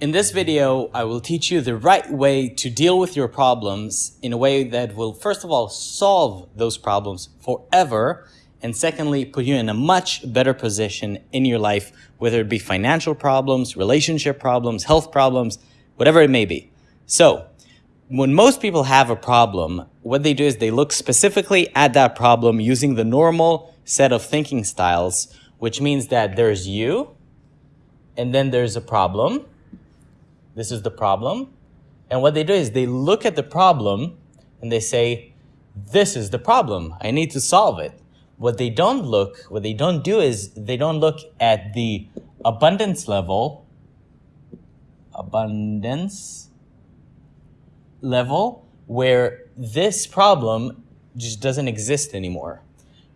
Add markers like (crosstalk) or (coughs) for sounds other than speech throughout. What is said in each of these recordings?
In this video, I will teach you the right way to deal with your problems in a way that will, first of all, solve those problems forever, and secondly, put you in a much better position in your life, whether it be financial problems, relationship problems, health problems, whatever it may be. So, when most people have a problem, what they do is they look specifically at that problem using the normal set of thinking styles, which means that there's you, and then there's a problem, this is the problem. And what they do is they look at the problem and they say, this is the problem. I need to solve it. What they don't look, what they don't do is they don't look at the abundance level, abundance level, where this problem just doesn't exist anymore.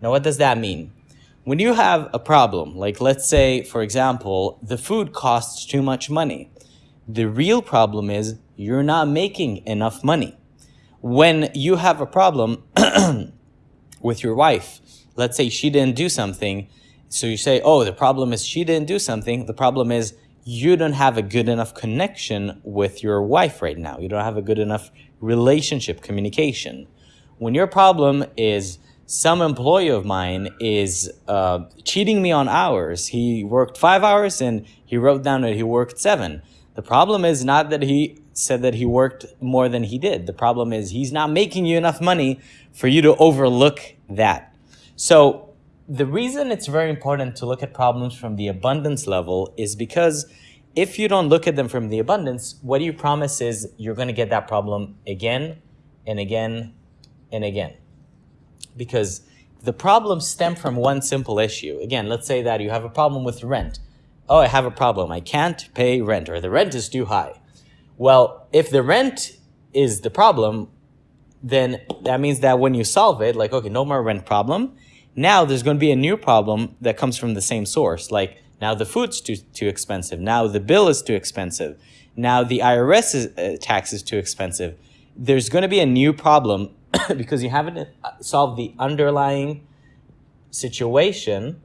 Now, what does that mean? When you have a problem, like let's say, for example, the food costs too much money. The real problem is you're not making enough money. When you have a problem (clears throat) with your wife, let's say she didn't do something, so you say, oh, the problem is she didn't do something. The problem is you don't have a good enough connection with your wife right now. You don't have a good enough relationship communication. When your problem is some employee of mine is uh, cheating me on hours. He worked five hours and he wrote down that he worked seven. The problem is not that he said that he worked more than he did. The problem is he's not making you enough money for you to overlook that. So the reason it's very important to look at problems from the abundance level is because if you don't look at them from the abundance, what you promise is you're going to get that problem again and again and again. Because the problems stem from one simple issue. Again, let's say that you have a problem with rent oh, I have a problem. I can't pay rent or the rent is too high. Well, if the rent is the problem, then that means that when you solve it, like, okay, no more rent problem. Now there's going to be a new problem that comes from the same source. Like now the food's too, too expensive. Now the bill is too expensive. Now the IRS is, uh, tax is too expensive. There's going to be a new problem (coughs) because you haven't uh, solved the underlying situation,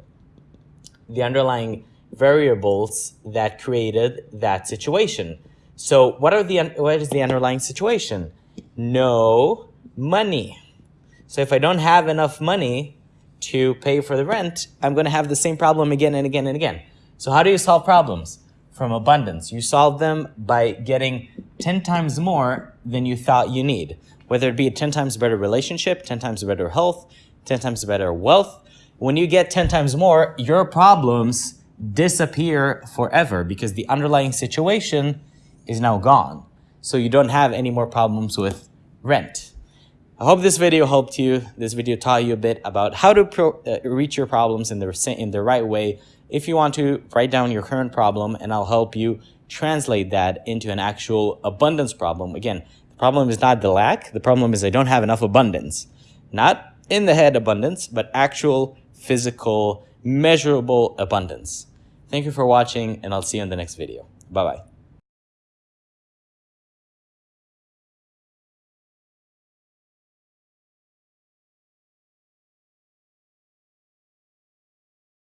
the underlying variables that created that situation. So what are the what is the underlying situation? No money. So if I don't have enough money to pay for the rent, I'm going to have the same problem again and again and again. So how do you solve problems? From abundance. You solve them by getting 10 times more than you thought you need. Whether it be a 10 times better relationship, 10 times better health, 10 times better wealth. When you get 10 times more, your problems disappear forever because the underlying situation is now gone. So you don't have any more problems with rent. I hope this video helped you. This video taught you a bit about how to pro, uh, reach your problems in the, in the right way. If you want to, write down your current problem and I'll help you translate that into an actual abundance problem. Again, the problem is not the lack. The problem is I don't have enough abundance. Not in the head abundance, but actual physical measurable abundance. Thank you for watching and I'll see you in the next video. Bye-bye.